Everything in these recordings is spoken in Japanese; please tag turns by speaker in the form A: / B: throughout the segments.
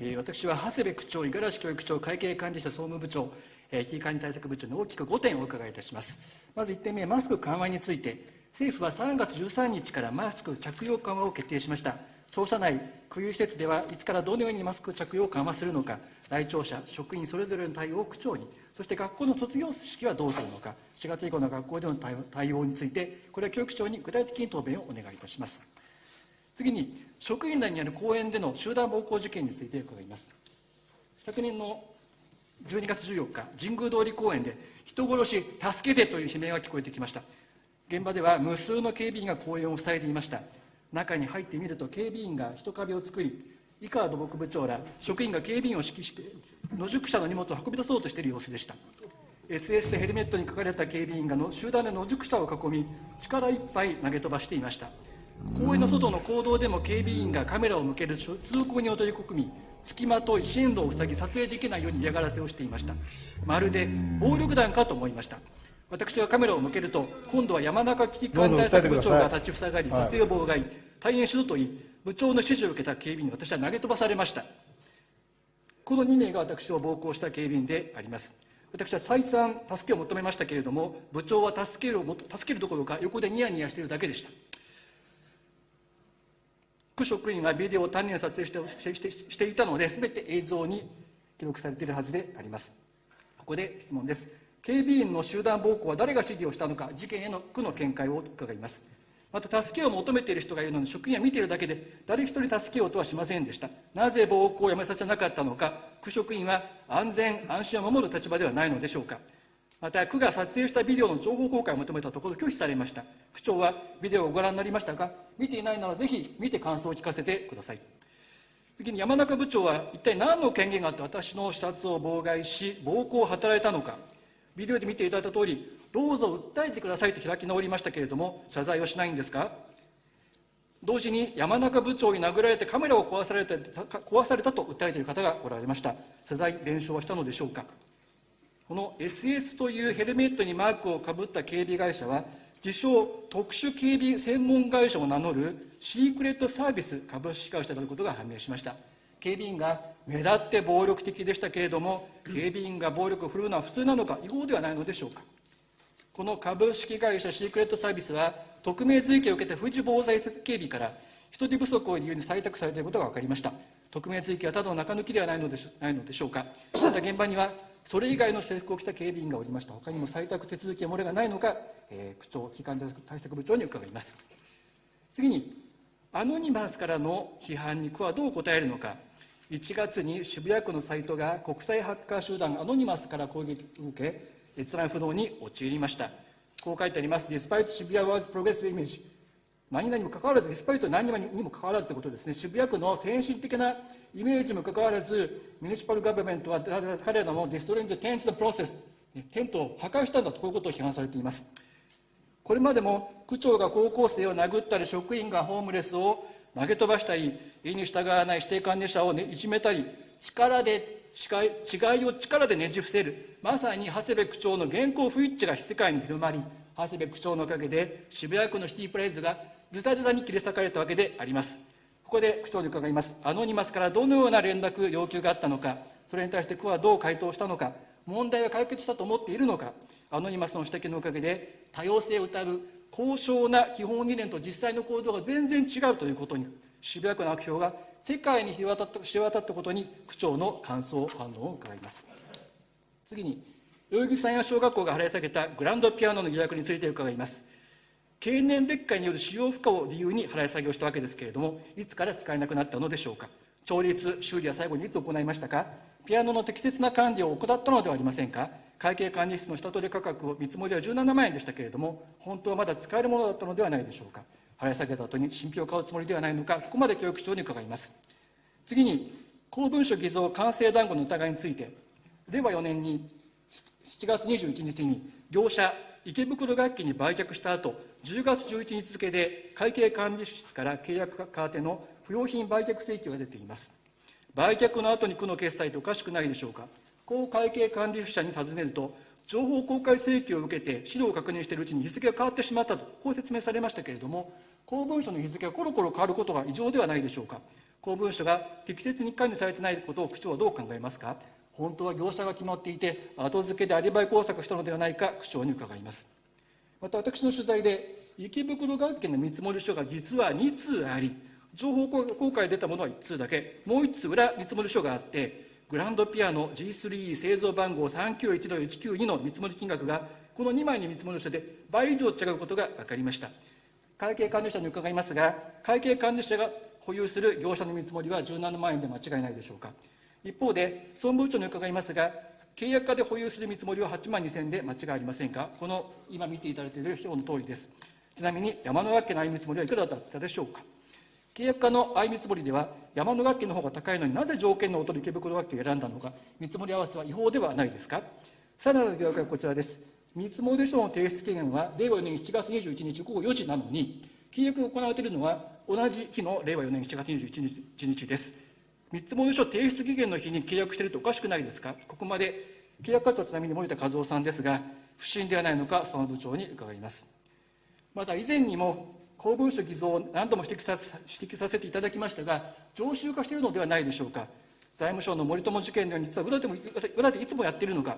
A: え、私は長谷部区長、五十嵐教育長、会計管理者総務部長、え、危機管理対策部長に大きく5点お伺いいたします。まず1点目、マスク緩和について、政府は3月13日からマスク着用緩和を決定しました。庁舎内、区有施設ではいつからどのようにマスク着用を緩和するのか、来庁舎、職員それぞれの対応を区長に、そして学校の卒業式はどうするのか、4月以降の学校での対応について、これは教育長に具体的に答弁をお願いいたします。次に、職員内にある公園での集団暴行事件について伺います。昨年の12月14日、神宮通り公園で、人殺し、助けてという悲鳴が聞こえてきました。現場では無数の警備員が公園を塞いでいました。中に入ってみると、警備員が人壁を作り、井川土木部長ら職員が警備員を指揮して野宿者の荷物を運び出そうとしている様子でした SS でヘルメットに書かれた警備員がの集団で野宿者を囲み力いっぱい投げ飛ばしていました公園の外の公道でも警備員がカメラを向ける通行人を取り込み付きまとい進路を塞ぎ撮影できないように嫌がらせをしていましたまるで暴力団かと思いました私がカメラを向けると今度は山中危機管理対策部長が立ちふさがり撮影を妨害大変しろと言い部長の指示を受けた警備員に私は投げ飛ばされました。この2名が私を暴行した警備員であります。私は再三助けを求めましたけれども、部長は助ける助けるどころか横でニヤニヤしているだけでした。区職員はビデオを丹念撮影してしてしていたので、すべて映像に記録されているはずであります。ここで質問です。警備員の集団暴行は誰が指示をしたのか、事件への区の見解を伺います。また助けを求めている人がいるのに職員は見ているだけで誰一人助けようとはしませんでしたなぜ暴行をやめさせなかったのか区職員は安全安心を守る立場ではないのでしょうかまた区が撮影したビデオの情報公開を求めたところ拒否されました。区長はビデオをご覧になりましたか？見ていないならぜひ見て感想を聞かせてください。次に山中部長は一体何の権限があって私の視察を妨害し暴行を働いたのか。ビデオで見ていただいた通りどうぞ訴えてくださいと開き直りましたけれども、謝罪をしないんですか？同時に山中部長に殴られてカメラを壊された壊されたと訴えている方がおられました。謝罪、弁償はしたのでしょうか？この SS というヘルメットにマークをかぶった警備会社は、自称特殊警備専門会社を名乗るシークレットサービス株式会社であることが判明しました。警備員が目立って暴力的でしたけれども、警備員が暴力を振るうのは普通なのか、違法ではないのでしょうか。この株式会社シークレットサービスは、匿名追及を受けた富士防災警備から人手不足を理由に採択されていることが分かりました。匿名追及はただの中抜きではないのでしないのでしょうか。また現場には、それ以外の制服を着た警備員がおりました。他にも採択手続きや漏れがないのか、えー、区長、機関対策部長に伺います。次に、アノニマスからの批判に区はどう答えるのか。1月に渋谷区のサイトが国際ハッカー集団アノニマスから攻撃を受け、閲覧不能に陥りました。こう書いてあります。Despite 渋谷 was progressive image 何々にもかかわらず、デスパイト何々にもかかわらずということですね、渋谷区の先進的なイメージにもかかわらず、ミュニシパルガバメントは彼らもディストレンズ・テント・プロセス、テントを破壊したんだと、こういうことを批判されています。これまでも区長が高校生を殴ったり、職員がホームレスを投げ飛ばしたり、意に従わない指定管理者を、ね、いじめたり、力で違いを力でねじ伏せる、まさに長谷部区長の現行不一致が世界に広まり、長谷部区長のおかげで渋谷区のシティプレイズがズタズタに切り裂かれたわけであります。ここで区長に伺います。アノニマスからどのような連絡、要求があったのか、それに対して区はどう回答したのか、問題は解決したと思っているのか、アノニマスの指摘のおかげで多様性を謳う高尚な基本理念と実際の行動が全然違うということに、渋谷区の悪評が世界に知れ渡ったことに区長の感想、反応を伺います。次に、代々木山陽小学校が払い下げたグランドピアノの疑惑について伺います。経年劣化による使用負荷を理由に払い下げをしたわけですけれども、いつから使えなくなったのでしょうか？調律、修理は最後にいつ行いましたか？ピアノの適切な管理を行ったのではありませんか？会計管理室の下取り価格を見積もりは17万円でしたけれども、本当はまだ使えるものだったのではないでしょうか？払い下げた後に新品を買うつもりではないのか、ここまで教育長に伺います。次に、公文書偽造完成談合の疑いについて、令和4年に7月21日に業者池袋楽器に売却した後、10月11日付で会計管理室から契約カーテの不用品売却請求が出ています。売却の後に区の決済っておかしくないでしょうか。こう会計管理者に尋ねると、情報公開請求を受けて資料を確認しているうちに日付が変わってしまったと、こう説明されましたけれども、公文書の日付がコロコロ変わることが異常ではないでしょうか公文書が適切に管理されていないことを区長はどう考えますか本当は業者が決まっていて後付けでアリバイ工作したのではないか区長に伺います。また私の取材で池袋学研の見積書が実は2通あり情報公開出たものは1通だけもう1通裏見積書があってグランドピアノ G3 製造番号3910-192の見積もり金額がこの2枚の見積書で倍以上違うことが分かりました。会計管理者に伺いますが会計管理者が保有する業者の見積もりは17万円で間違いないでしょうか。一方で総務部長に伺いますが契約家で保有する見積もりは8万2000円で間違いありませんか？この今見ていただいている表の通りです。ちなみに山の学家の相見積もりはいくらだったでしょうか？契約家の相見積もりでは山の学家の方が高いのになぜ条件の劣る池袋学家を選んだのか？見積もり合わせは違法ではないですか？さらなる疑惑はこちらです。見積もり書の提出期限は令和4年7月21日午後4時なのに契約が行われているのは同じ日の令和4年7月21日です。見積書提出期限の日に契約しているとおかしくないですか？ここまで契約課長ちなみに森田和夫さんですが不審ではないのか総務部長に伺います。また以前にも公文書偽造を何度も指摘さ指摘させていただきましたが常習化しているのではないでしょうか？財務省の森友事件のように実は裏でも裏でいつもやっているのか？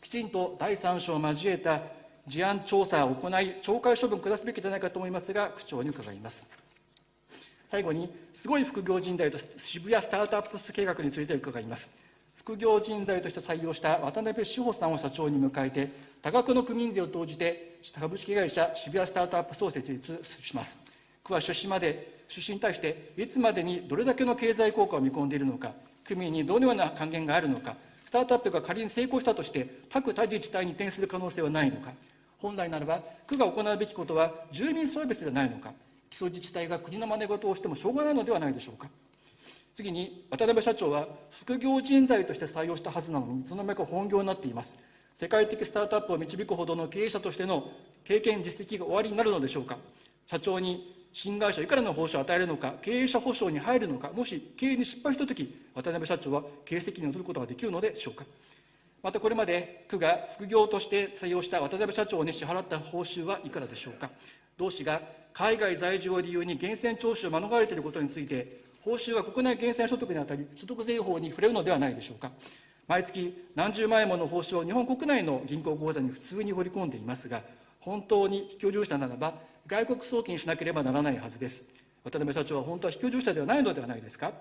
A: きちんと第三者を交えた事案調査を行い懲戒処分を下すべきではないかと思いますが区長に伺います。最後にすごい副業人材と渋谷スタートアップス計画について伺います。副業人材として採用した渡辺志保さんを社長に迎えて多額の区民税を投じて株式会社渋谷スタートアップスを設立します。区は出資まで出資に対していつまでにどれだけの経済効果を見込んでいるのか区民にどのような還元があるのかスタートアップが仮に成功したとして各他自治体に移転する可能性はないのか。本来ならば区が行うべきことは住民サービスではないのか。基礎自治体が国の真似事をしてもしょうがないのではないでしょうか。次に渡辺社長は副業人材として採用したはずなのにいつの間にか本業になっています。世界的スタートアップを導くほどの経営者としての経験実績が終わりになるのでしょうか。社長に新会社いくらの報酬を与えるのか経営者保証に入るのかもし経営に失敗したとき渡辺社長は経営責任を取ることができるのでしょうか。またこれまで区が副業として採用した渡辺社長に支払った報酬はいくらでしょうか。同氏が海外在住を理由に源泉徴収を免れていることについて報酬は国内源泉所得にあたり所得税法に触れるのではないでしょうか。毎月何十万円もの報酬を日本国内の銀行口座に普通に放り込んでいますが本当に非居住者ならば外国送金しなければならないはずです。渡辺社長は本当は非居住者ではないのではないですか？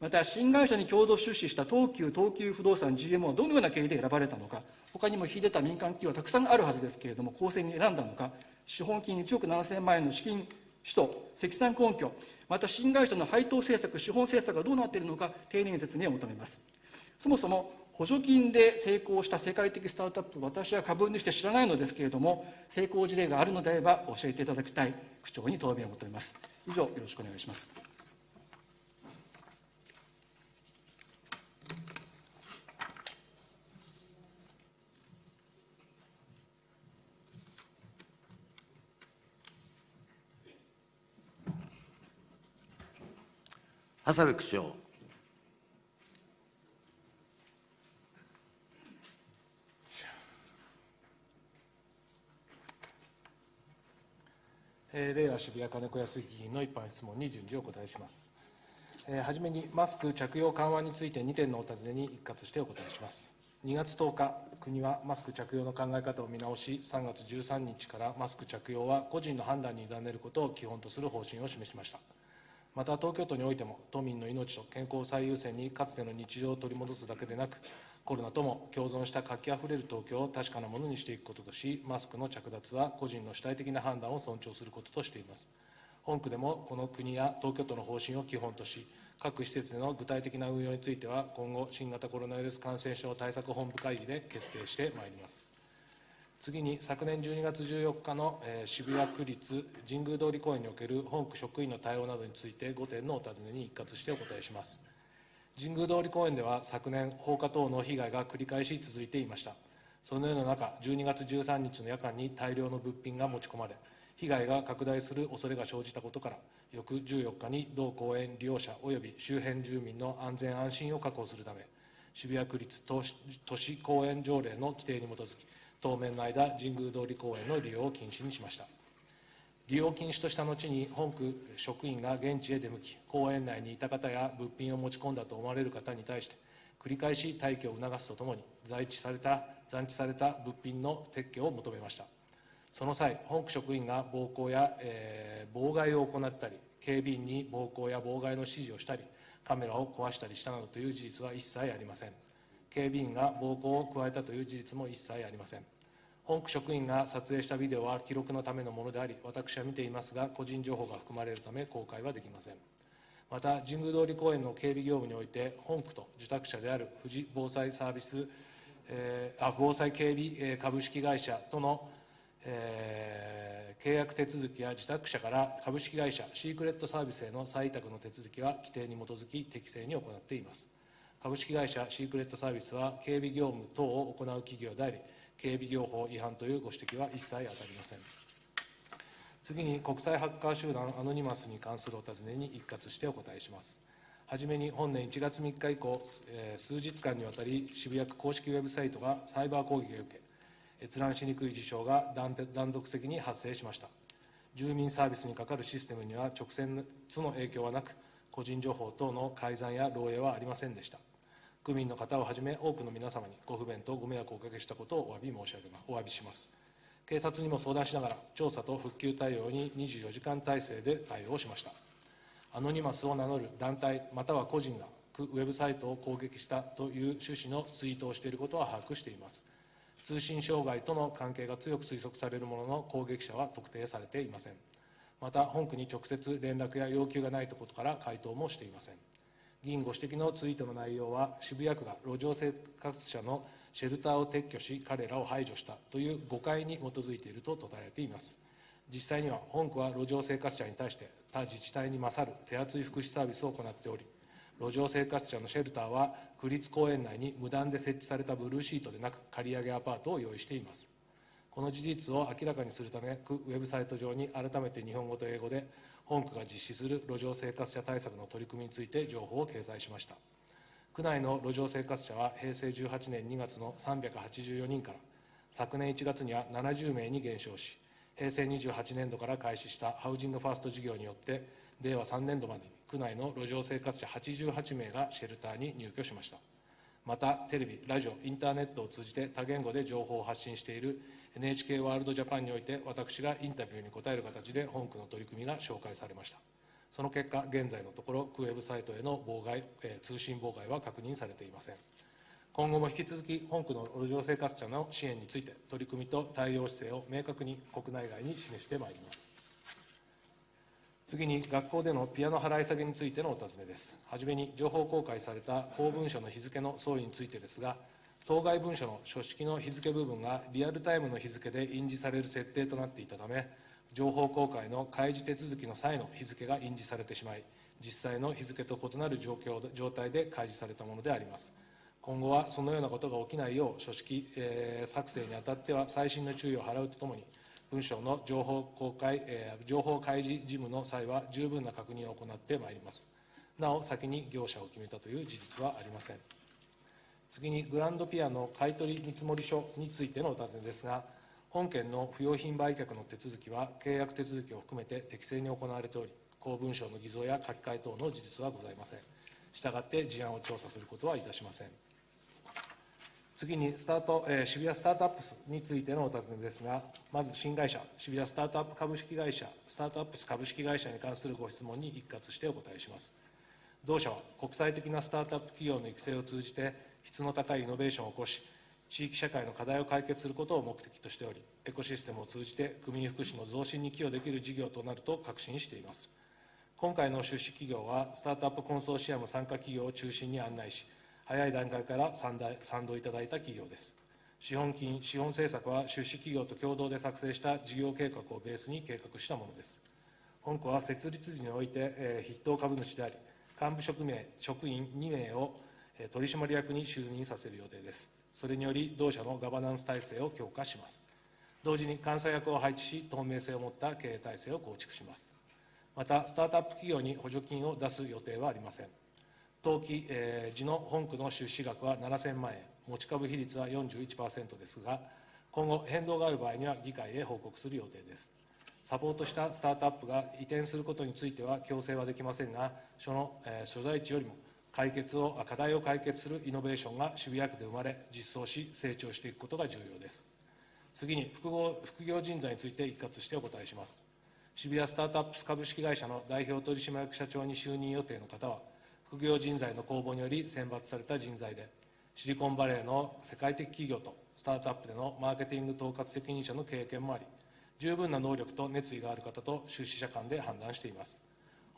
A: また新会社に共同出資した東急東急不動産 GMO はどのような経緯で選ばれたのか他にも秀でた民間企業はたくさんあるはずですけれども公正に選んだのか資本金1億7000万円の資金使途積算根拠また新会社の配当政策資本政策がどうなっているのか丁寧に説明を求めます。そもそも補助金で成功した世界的スタートアップ私は株にして知らないのですけれども成功事例があるのであれば教えていただきたい区長に答弁を求めます。以上よろしくお願いします。
B: 長部区長。
C: 令和渋谷金子康議員の一般質問に順次お答えします。えー、はじめにマスク着用緩和について2点のお尋ねに一括してお答えします。2月10日、国はマスク着用の考え方を見直し、3月13日からマスク着用は個人の判断に委ねることを基本とする方針を示しました。また東京都においても都民の命と健康を最優先にかつての日常を取り戻すだけでなくコロナとも共存した活気あふれる東京を確かなものにしていくこととしマスクの着脱は個人の主体的な判断を尊重することとしています。本区でもこの国や東京都の方針を基本とし各施設での具体的な運用については今後新型コロナウイルス感染症対策本部会議で決定してまいります。次に昨年12月14日の、えー、渋谷区立神宮通り公園における本区職員の対応などについて5点のお尋ねに一括してお答えします。神宮通り公園では昨年放火等の被害が繰り返し続いていました。そのような中12月13日の夜間に大量の物品が持ち込まれ被害が拡大する恐れが生じたことから翌14日に同公園利用者及び周辺住民の安全安心を確保するため渋谷区立都市公園条例の規定に基づき当面の間、神宮通り公園の利用を禁止にしました。利用禁止とした後に本区職員が現地へ出向き公園内にいた方や物品を持ち込んだと思われる方に対して繰り返し退去を促すとともに在地された残地された物品の撤去を求めましたその際本区職員が暴行や、えー、妨害を行ったり警備員に暴行や妨害の指示をしたりカメラを壊したりしたなどという事実は一切ありません警備員が暴行を加えたという事実も一切ありません本区職員が撮影したビデオは記録のためのものであり、私は見ていますが、個人情報が含まれるため公開はできません。また、神宮通り公園の警備業務において、本区と受託者である富士防災サービス、えー、あ防災警備株式会社との、えー、契約手続きや受託者から株式会社シークレットサービスへの再委託の手続きは規定に基づき適正に行っています。株式会社シークレットサービスは警備業務等を行う企業であり、警備業法違反というご指摘は一切当たりません。次に国際ハッカー集団アノニマスに関するお尋ねに一括してお答えします。はじめに本年1月3日以降、え、数日間にわたり渋谷区公式ウェブサイトがサイバー攻撃を受け、閲覧しにくい事象が断続的に発生しました。住民サービスにかかるシステムには直接の影響はなく、個人情報等の改ざんや漏洩はありませんでした。区民の方をはじめ多くの皆様にご不便とご迷惑をおかけしたことをお詫び申し上げますお詫びします。警察にも相談しながら調査と復旧対応に24時間体制で対応しました。アノニマスを名乗る団体または個人がウェブサイトを攻撃したという趣旨のツイートをしていることは把握しています。通信障害との関係が強く推測されるものの攻撃者は特定されていません。また本区に直接連絡や要求がないことから回答もしていません。議員ご指摘のツイートの内容は、渋谷区が路上生活者のシェルターを撤去し、彼らを排除したという誤解に基づいていると説かれています。実際には、本区は路上生活者に対して、他自治体に勝る手厚い福祉サービスを行っており、路上生活者のシェルターは、区立公園内に無断で設置されたブルーシートでなく、借り上げアパートを用意しています。この事実を明らかにするため、ウェブサイト上に改めて日本語と英語で、本区が実施する路上生活者対策の取り組みについて情報を掲載しました。区内の路上生活者は平成18年2月の384人から昨年1月には70名に減少し平成28年度から開始したハウジングファースト事業によって令和3年度までに区内の路上生活者88名がシェルターに入居しました。またテレビラジオインターネットを通じて多言語で情報を発信している NHK ワールドジャパンにおいて私がインタビューに答える形で本区の取り組みが紹介されました。その結果現在のところ区ウェブサイトへの妨害、えー、通信妨害は確認されていません。今後も引き続き本区の路上生活者の支援について取り組みと対応姿勢を明確に国内外に示してまいります。次に学校でのピアノ払い下げについてのお尋ねです。はじめに情報公開された公文書の日付の総意についてですが当該文書の書式の日付部分がリアルタイムの日付で印字される設定となっていたため、情報公開の開示手続きの際の日付が印字されてしまい、実際の日付と異なる状況状態で開示されたものであります。今後はそのようなことが起きないよう、書式、えー、作成にあたっては細心の注意を払うとともに、文書の情報公開、えー、情報開示事務の際は十分な確認を行ってまいります。なお、先に業者を決めたという事実はありません。次にグランドピアの買取見積書についてのお尋ねですが、本件の不用品売却の手続きは、契約手続きを含めて適正に行われており、公文書の偽造や書き換え等の事実はございません。したがって事案を調査することはいたしません。次にスタート、えー、渋谷スタートアップスについてのお尋ねですが、まず新会社、渋谷スタートアップ株式会社、スタートアップス株式会社に関するご質問に一括してお答えします。同社は国際的なスタートアップ企業の育成を通じて、質の高いイノベーションを起こし、地域社会の課題を解決することを目的としており、エコシステムを通じて区民福祉の増進に寄与できる事業となると確信しています。今回の出資企業は、スタートアップコンソーシアム参加企業を中心に案内し、早い段階から賛同いただいた企業です。資本金、資本政策は出資企業と共同で作成した事業計画をベースに計画したものです。本校は設立時において、えー、筆頭株主であり、幹部職名、職員2名を取締役に就任させる予定です。それにより、同社のガバナンス体制を強化します。同時に監査役を配置し、透明性を持った経営体制を構築します。また、スタートアップ企業に補助金を出す予定はありません。登記、えー、時の本区の出資額は7000万円、持ち株比率は41%ですが、今後変動がある場合には議会へ報告する予定です。サポートしたスタートアップが移転することについては強制はできませんが、その、え所在地よりも解決を課題を解決するイノベーションが渋谷区で生まれ、実装し、成長していくことが重要です。次に複合副業人材について一括してお答えします。渋谷スタートアップ株式会社の代表取締役社長に就任予定の方は、副業人材の公募により選抜された人材で、シリコンバレーの世界的企業とスタートアップでのマーケティング統括責任者の経験もあり、十分な能力と熱意がある方と出資者間で判断しています。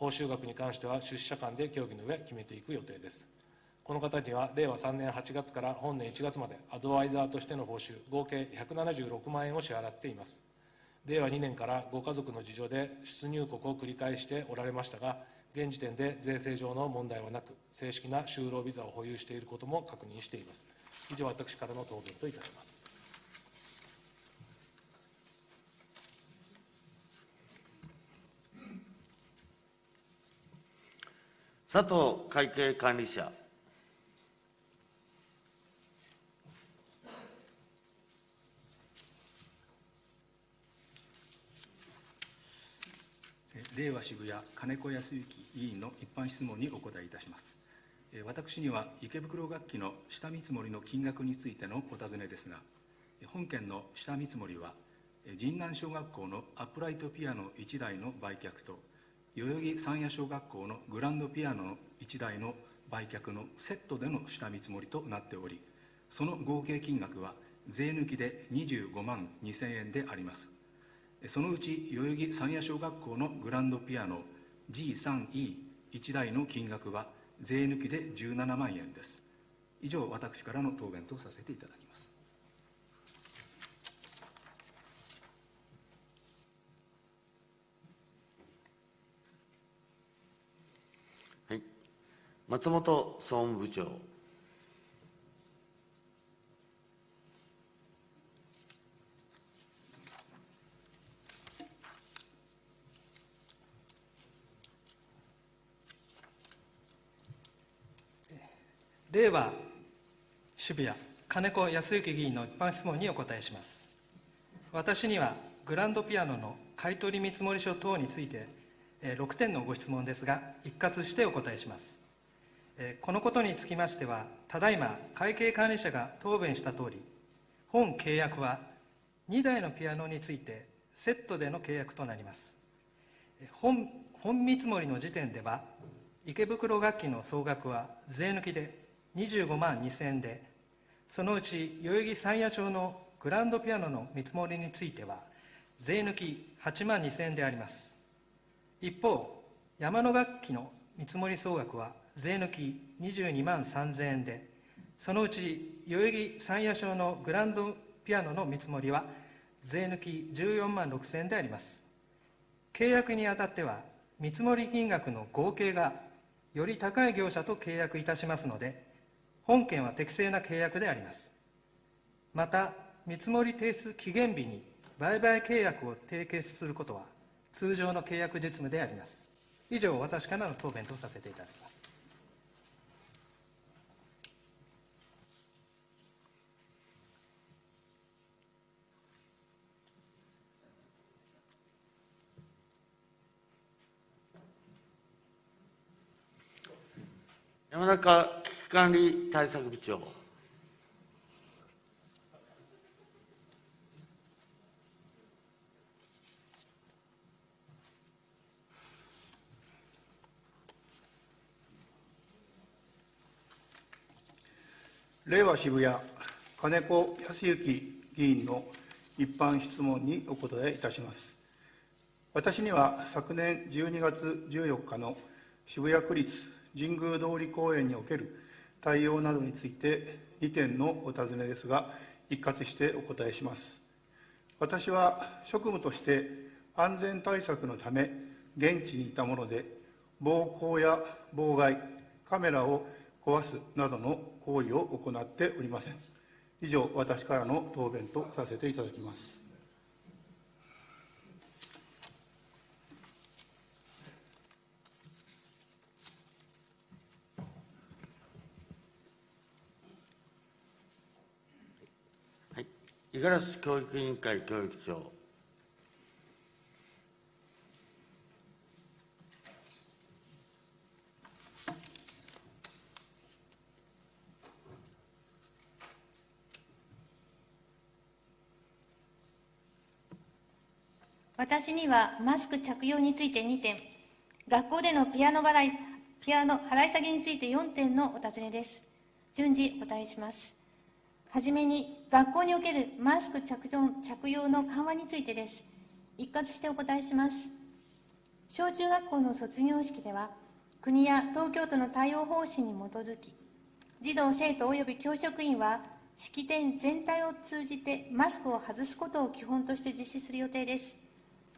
C: 報酬額に関しては出資者間で協議の上決めていく予定です。この方には令和3年8月から本年1月までアドバイザーとしての報酬合計176万円を支払っています。令和2年からご家族の事情で出入国を繰り返しておられましたが、現時点で税制上の問題はなく、正式な就労ビザを保有していることも確認しています。以上、私からの答弁といたします。
B: 佐藤会計管理者。
D: 令和渋谷金子康之議員の一般質問にお答えいたします。私には池袋楽器の下見積もりの金額についてのお尋ねですが、本件の下見積もりは、神南小学校のアップライトピアノ1台の売却と、代々木山谷小学校のグランドピアノ1台の売却のセットでの下見積もりとなっており、その合計金額は税抜きで25万2000円であります。そのうち代々木山谷小学校のグランドピアノ G3E1 台の金額は税抜きで17万円です。以上、私からの答弁とさせていただきます。
B: はい。松本総務部長。
E: 令和渋谷金子康之議員の一般質問にお答えします私にはグランドピアノの買取見積書等について6点のご質問ですが一括してお答えしますこのことにつきましてはただいま会計管理者が答弁したとおり本契約は2台のピアノについてセットでの契約となります。本本見積もりの時点では池袋楽器の総額は税抜きで25万2000円でそのうち代々木山谷町のグランドピアノの見積もりについては税抜き8万2000円であります。一方山の楽器の見積もり総額は税抜き22万3000円でそのうち代々木山谷町のグランドピアノの見積もりは税抜き14万6000円であります。契約にあたっては見積もり金額の合計がより高い業者と契約いたしますので本件は適正な契約であります。また見積もり提出期限日に売買契約を締結することは通常の契約実務であります。以上私からの答弁とさせていただきます。
B: 山中危機管理対策部長。
F: 令和渋谷、金子康之議員の一般質問にお答えいたします。私には昨年12月14日の渋谷区立神宮通り公園における対応などについて2点のお尋ねですが、一括してお答えします。私は職務として安全対策のため現地にいたもので、暴行や妨害、カメラを壊すなどの行為を行っておりません。以上、私からの答弁とさせていただきます。
B: 五十嵐教育委員会教育長。
G: 私にはマスク着用について2点、学校でのピアノ払いピアノ払い下げについて4点のお尋ねです。順次お答えします。はじめに、学校におけるマスク着用の緩和についてです。一括してお答えします。小中学校の卒業式では、国や東京都の対応方針に基づき、児童・生徒及び教職員は、式典全体を通じてマスクを外すことを基本として実施する予定です。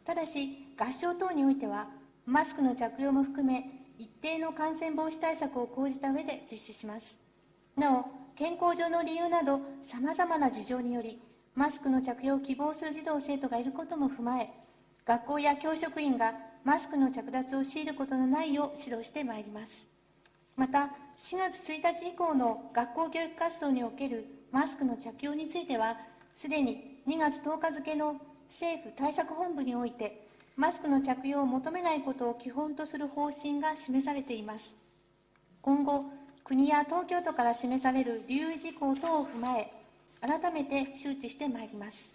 G: ただし、合唱等においては、マスクの着用も含め、一定の感染防止対策を講じた上で実施します。なお、健康上の理由など、さまざまな事情により、マスクの着用を希望する児童・生徒がいることも踏まえ、学校や教職員がマスクの着脱を強いることのないよう指導してまいります。また、4月1日以降の学校教育活動におけるマスクの着用については、すでに2月10日付の政府対策本部において、マスクの着用を求めないことを基本とする方針が示されています。今後、国や東京都から示される留意事項等を踏まえ、改めて周知してまいります。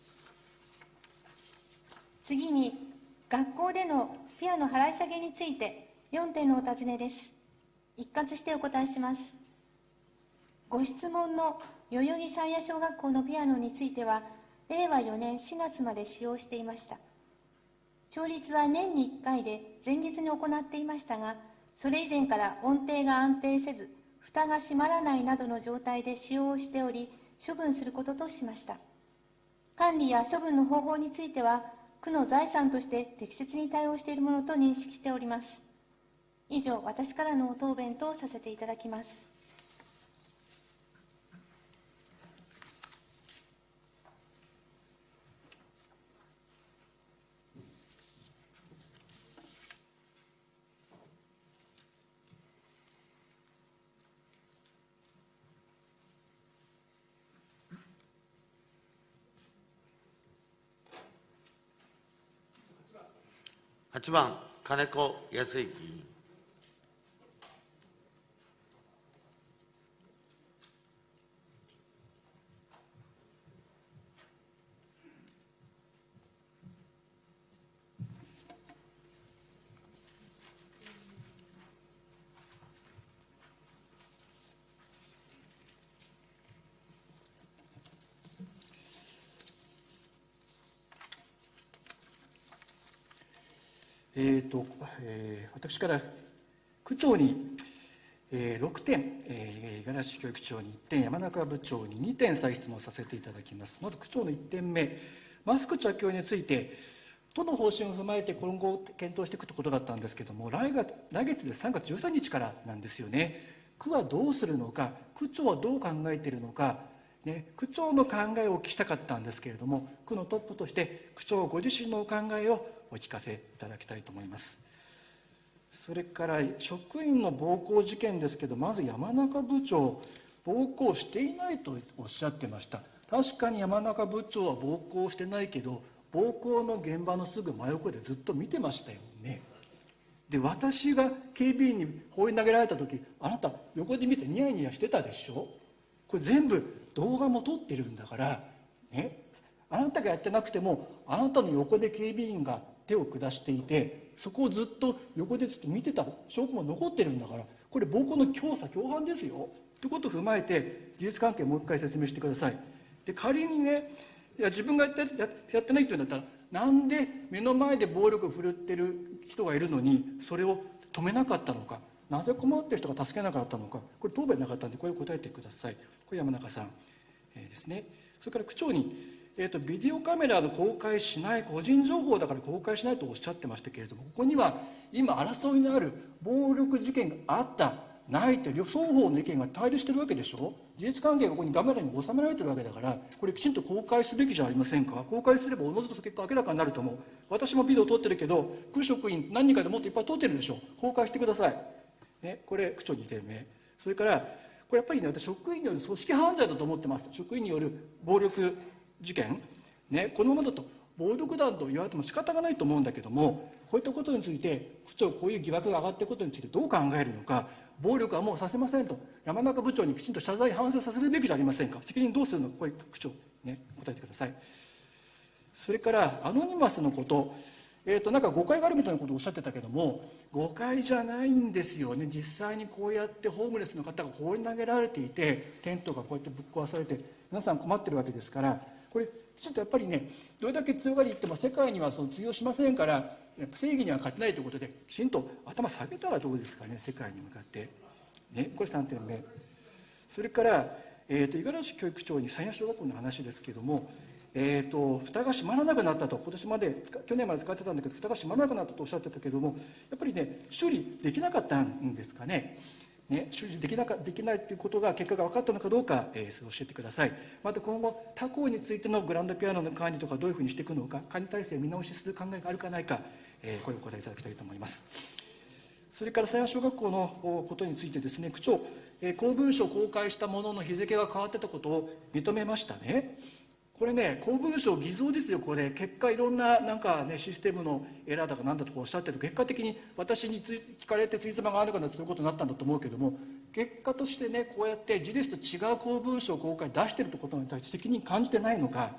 G: 次に、学校でのピアノ払い下げについて4点のお尋ねです。一括してお答えします。ご質問の代々木山谷小学校のピアノについては、令和4年4月まで使用していました。調律は年に1回で前日に行っていましたが、それ以前から音程が安定せず、蓋が閉まらないなどの状態で使用をしており、処分することとしました。管理や処分の方法については、区の財産として適切に対応しているものと認識しております。以上、私からの答弁とさせていただきます。
B: 8番、金子康之議員。
A: えーとえー私から区長に、えー6点、えー五十嵐教育長に1点、山中部長に2点再質問させていただきます。まず区長の1点目、マスク着用について、都の方針を踏まえて今後検討していくということだったんですけれども、来月来月で3月13日からなんですよね。区はどうするのか、区長はどう考えているのか、ね、区長の考えをお聞きしたかったんですけれども、区のトップとして区長ご自身のお考えをお聞かせいただきたいと思います。それから職員の暴行事件ですけど、まず山中部長、暴行していないとおっしゃってました。確かに山中部長は暴行してないけど、暴行の現場のすぐ真横でずっと見てましたよね。で、私が警備員に放り投げられた時、あなた横で見てニヤニヤしてたでしょ？これ全部動画も撮ってるんだから、ね、あなたがやってなくてもあなたの横で警備員が手を下していてそこをずっと横でずっと見てた証拠も残ってるんだからこれ暴行の教唆共犯ですよ。ということを踏まえて事実関係をもう一回説明してください。で仮にねいや自分がやってやってないっていうんだったらなんで目の前で暴力を振るってる人がいるのにそれを止めなかったのかなぜ困ってる人が助けなかったのかこれ答弁なかったんでこれ答えてください。これ山中さん、えーですね。それから区長にえー、とビデオカメラの公開しない個人情報だから公開しないとおっしゃってましたけれどもここには今争いのある暴力事件があったないという双方の意見が対立してるわけでしょ？事実関係がここにカメラに収められてるわけだからこれきちんと公開すべきじゃありませんか？公開すればおのずと結果明らかになると思う。私もビデオ撮ってるけど区職員何人かでもっといっぱい撮ってるでしょ？公開してください、ね、これ区長2点目それからこれやっぱりね私職員による組織犯罪だと思ってます。職員による暴力事件、ね、このままだと暴力団と言われても仕方がないと思うんだけどもこういったことについて区長こういう疑惑が上がっていることについてどう考えるのか暴力はもうさせませんと山中部長にきちんと謝罪反省させるべきじゃありませんか。責任どうするの？これ区長ね答えてください。それからアノニマスのこと。えー、となんか誤解があるみたいなことをおっしゃってたけども誤解じゃないんですよね。実際にこうやってホームレスの方が放り投げられていてテントがこうやってぶっ壊されて皆さん困ってるわけですからこれきちんとやっぱりねどれだけ強がり言っても世界にはその通用しませんから正義には勝てないということできちんと頭下げたらどうですかね世界に向かって。ね、これ3点目それからえーと、五十嵐教育長に山陽小学校の話ですけども、えーと、蓋が閉まらなくなったと今年まで去年まで使ってたんだけど蓋が閉まらなくなったとおっしゃってたけどもやっぱりね修理できなかったんですかね。ね、修理できなかできないということが結果が分かったのかどうか、えー、教えてください。また今後他校についてのグランドピアノの管理とかどういうふうにしていくのか管理体制を見直しする考えがあるかないか、えー、これをお答えいただきたいと思います。それから狭山小学校のことについてですね区長え公文書を公開したものの日付が変わってたことを認めましたね。これね公文書偽造ですよ。これ結果いろんななんかねシステムのエラーだか何だとかおっしゃってる結果的に私に聞かれてついつまがあるかなそういうことになったんだと思うけども結果としてねこうやって事実と違う公文書を公開出してるってことに対して責任感じてないのか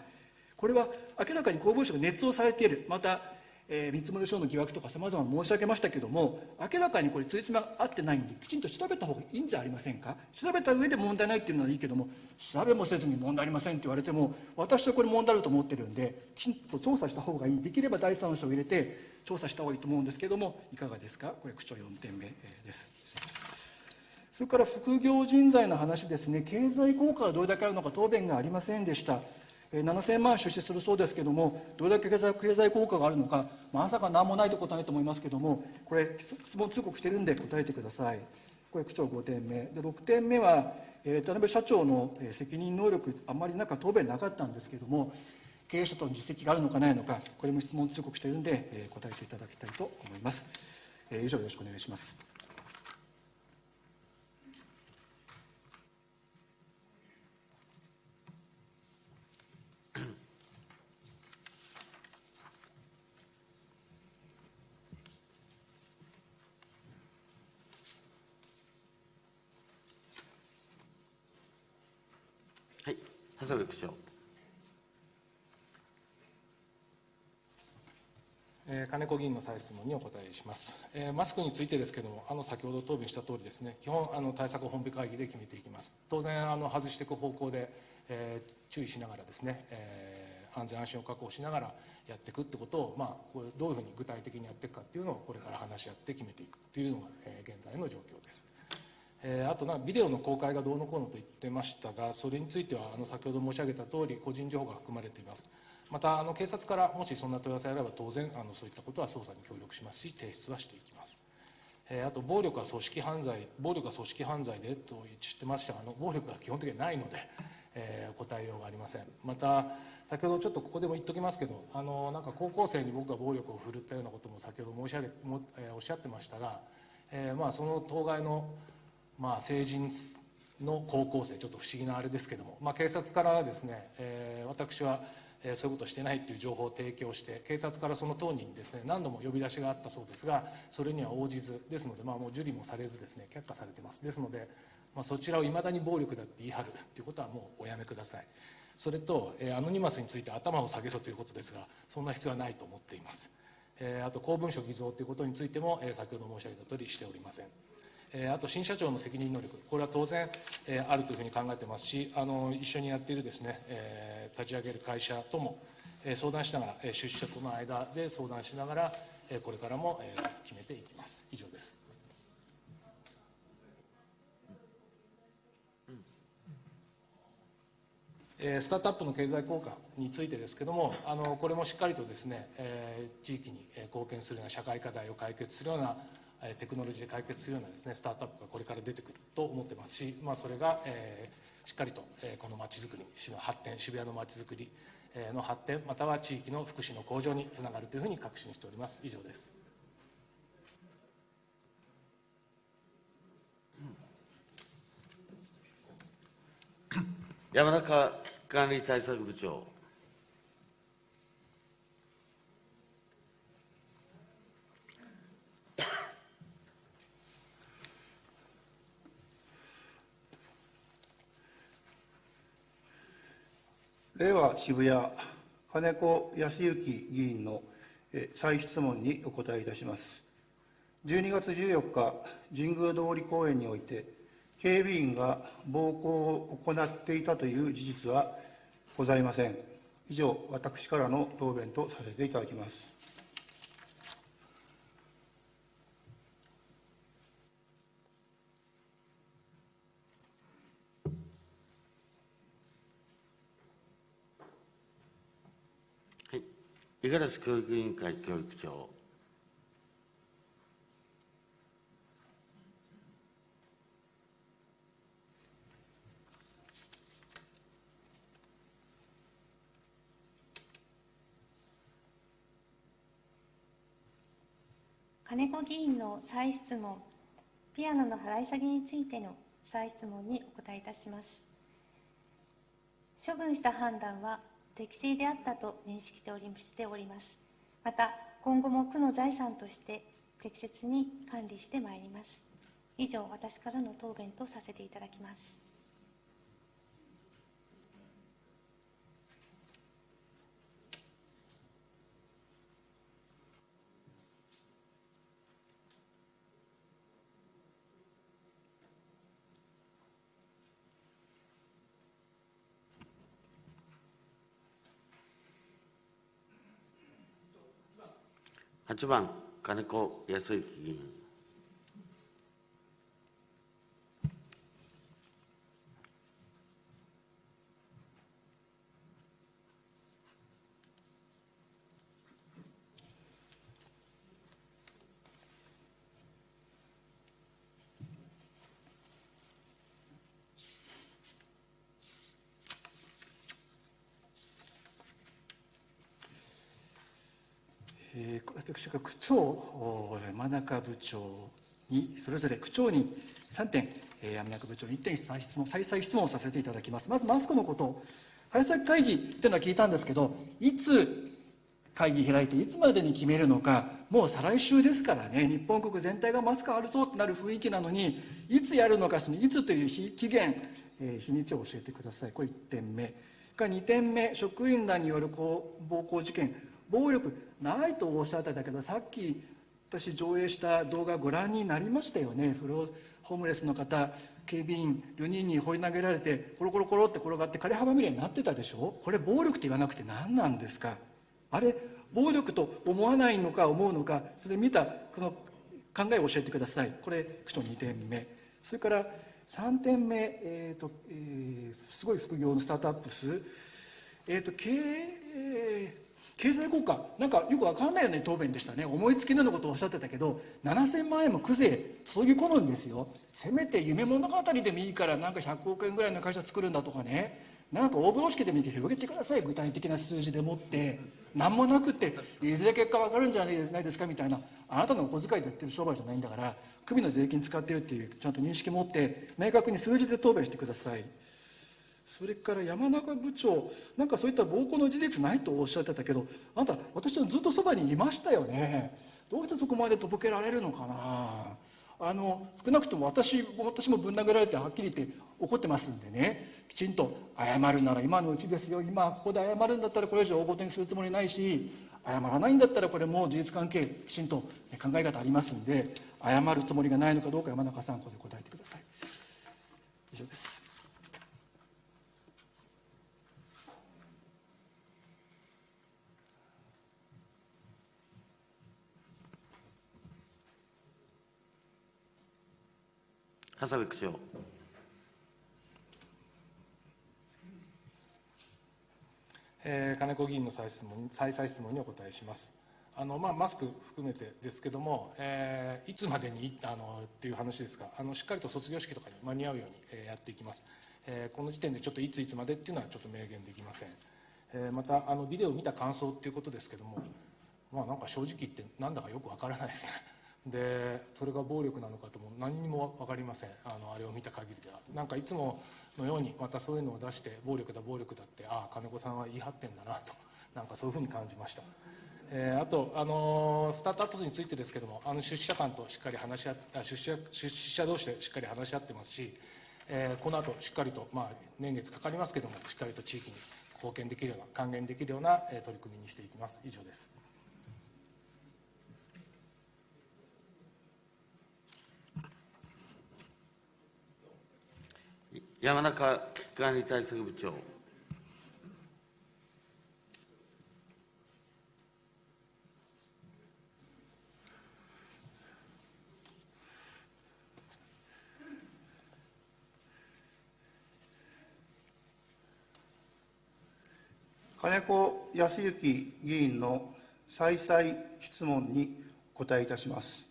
A: これは明らかに公文書が捏造されている。またえー、見積書の疑惑とかさまざま申し上げましたけども明らかにこれついつま合ってないんできちんと調べた方がいいんじゃありませんか？調べた上で問題ないっていうのはいいけども調べもせずに問題ありませんって言われても私はこれ問題あると思ってるんできちんと調査した方がいい。できれば第三者を入れて調査した方がいいと思うんですけどもいかがですか？これ区長4点目です。それから副業人材の話ですね。経済効果がどれだけあるのか答弁がありませんでした。7000万出資するそうですけどもどれだけ経済経済効果があるのかまさか何もないと答えと思いますけどもこれ質問通告してるんで答えてください。これ区長5点目。で6点目は、えー、田辺社長の責任能力あんまりなんか答弁なかったんですけども経営者との実績があるのかないのかこれも質問通告しているんで、えー、答えていただきたいと思います、えー、以上よろしくお願いします。
B: 長部区長。
C: え、金子議員の再質問にお答えします、マスクについてですけれども、あの先ほど答弁したとおりですね、基本あの対策本部会議で決めていきます。当然あの外していく方向で、えー、注意しながらですね、えー、安全安心を確保しながらやっていくってことを、まあ、これどういうふうに具体的にやっていくかっていうのをこれから話し合って決めていくというのが、えー、現在の状況です。えー、あとなビデオの公開がどうのこうのと言ってましたがそれについてはあの先ほど申し上げた通り個人情報が含まれています。またあの警察からもしそんな問い合わせがあれば当然あのそういったことは捜査に協力しますし提出はしていきます、えー、あと暴力は組織犯罪暴力は組織犯罪でと知ってましたがあの暴力は基本的にはないので、えー、答えようがありません。また先ほどちょっとここでも言っておきますけどあのなんか高校生に僕が暴力を振るったようなことも先ほど申し上げも、えー、おっしゃってましたが、えー、まあその当該のまあ、成人の高校生ちょっと不思議なあれですけども、まあ、警察からですね、えー、私は、えー、そういうことをしてないっていう情報を提供して警察からその当人にですね何度も呼び出しがあったそうですがそれには応じずですので、まあ、もう受理もされずですね却下されてます。ですので、まあ、そちらをいまだに暴力だって言い張るっていうことはもうおやめください。それと、えー、アノニマスについて頭を下げろということですがそんな必要はないと思っています、えー、あと公文書偽造ということについても、えー、先ほど申し上げた通りしておりません。あと新社長の責任能力、これは当然、えあるというふうに考えてますし、あの一緒にやっているですね、え立ち上げる会社とも、え相談しながら、え出資者との間で相談しながら、えこれからも、え決めていきます。以上です。スタートアップの経済効果についてですけれども、あのこれもしっかりとですね、え地域に貢献するような社会課題を解決するようなテクノロジーで解決するようなですねスタートアップがこれから出てくると思ってますし、まあ、それが、えー、しっかりと、えー、このまちづくり市の発展渋谷のまちづくりの発展または地域の福祉の向上につながるというふうに確信しております。以上です。
B: 山中危機管理対策部長。
F: 令和渋谷金子康之議員の再質問にお答えいたします。12月14日、神宮通り公園において、警備員が暴行を行っていたという事実はございません。以上、私からの答弁とさせていただきます。
B: はい。五十嵐教育委員会教育長。
G: 金子議員の再質問、ピアノの払い下げについての再質問にお答えいたします。処分した判断は適正であったと認識しております。また、今後も区の財産として適切に管理してまいります。以上、私からの答弁とさせていただきます。
B: 8番、金子康之議員。
A: 私が区長、山中部長に、それぞれ区長に3点、山中部長に1点再質問、再々質問をさせていただきます。まずマスクのこと、早崎会議っていうのは聞いたんですけど、いつ会議開いて、いつまでに決めるのか、もう再来週ですからね、日本国全体がマスクあるぞってなる雰囲気なのに、いつやるのか、そのいつという日期限、えー日にちを教えてください。これ1点目。2点目、職員らによる暴行事件、暴力ないとおっしゃってたけど、さっき私上映した動画ご覧になりましたよね。フローホームレスの方、警備員4人に放り投げられて、コロコロコロって転がって枯れ葉まみれになってたでしょ？これ暴力って言わなくて何なんですか？あれ、暴力と思わないのか思うのか、それ見たこの考えを教えてください。これ、区長2点目。それから3点目、えーとえーすごい副業のスタートアップス、えーと経営経済効果、なんかよくわかんないよね答弁でしたね、思いつきのようなことをおっしゃってたけど、7000万円も区税注ぎ込むんですよ、せめて夢物語でもいいから、なんか100億円ぐらいの会社作るんだとかね、なんか大風呂敷でもいいけど広げてください、具体的な数字でもって、なんもなくって、いずれ結果わかるんじゃないですかみたいな、あなたのお小遣いでやってる商売じゃないんだから、組の税金使ってるっていう、ちゃんと認識持って、明確に数字で答弁してください。それから山中部長、なんかそういった暴行の事実ないとおっしゃってたけど、あなた、私のずっとそばにいましたよね。どうしてそこまでとぼけられるのかな。あの少なくとも私私もぶん殴られてはっきり言って怒ってますんでねきちんと謝るなら今のうちですよ今ここで謝るんだったらこれ以上大ごとにするつもりないし謝らないんだったらこれもう事実関係きちんと考え方ありますんで謝るつもりがないのかどうか山中さんここで答えてください以上です
B: 長谷部区長。
C: えー金子議員の再質問再々質問にお答えします。あのまあ、マスク含めてですけども、えーいつまでにあのっていう話ですがあの、しっかりと卒業式とかに間に合うように、えーやっていきます、えーこの時点でちょっといついつまでっていうのはちょっと明言できません。えーまたあのビデオを見た感想っていうことですけども、まあ、なんか正直言ってなんだかよくわからないですね。でそれが暴力なのかとも何にも分かりません。あのあれを見た限りでは。なんかいつものようにまたそういうのを出して暴力だ暴力だってああ金子さんは言い張ってんだなと。なんかそういうふうに感じました、えーあと、あのースタートアップについてですけどもあの出資者間としっかり話し合っあ出資出資者同士でしっかり話し合ってますし、えーこの後しっかりと、まあ、年月かかりますけどもしっかりと地域に貢献できるような還元できるような、えー取り組みにしていきます。以上です。
B: 山中危機管理対策部長。
F: 金子康之議員の再々質問にお答えいたします。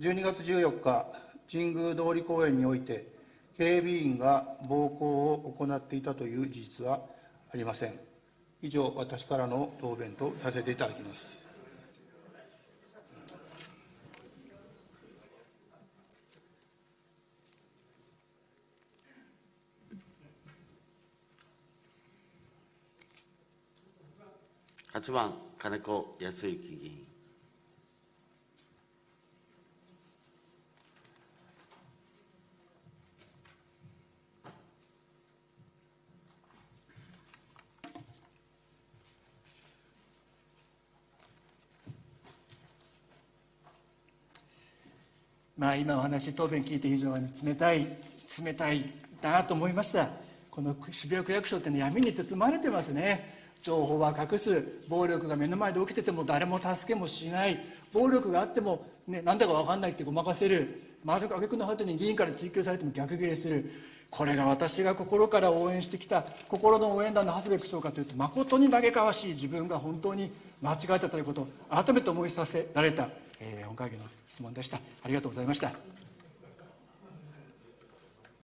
F: 12月14日、神宮通り公園において、警備員が暴行を行っていたという事実はありません。以上、私からの答弁とさせていただきます。
B: 8番、金子康之議員。
A: まあ、今お話、答弁聞いて非常に冷たい、冷たいなと思いました。この渋谷区役所って、ね、闇に包まれてますね。情報は隠す、暴力が目の前で起きてても誰も助けもしない、暴力があっても、ね、なんだか分かんないってごまかせる、あげくの果てに議員から追及されても逆ギレする、これが私が心から応援してきた心の応援団の長谷部区長かというと、誠に嘆かわしい自分が本当に間違えたということを改めて思いさせられた、えー本会議の質問でした。ありがとうございました。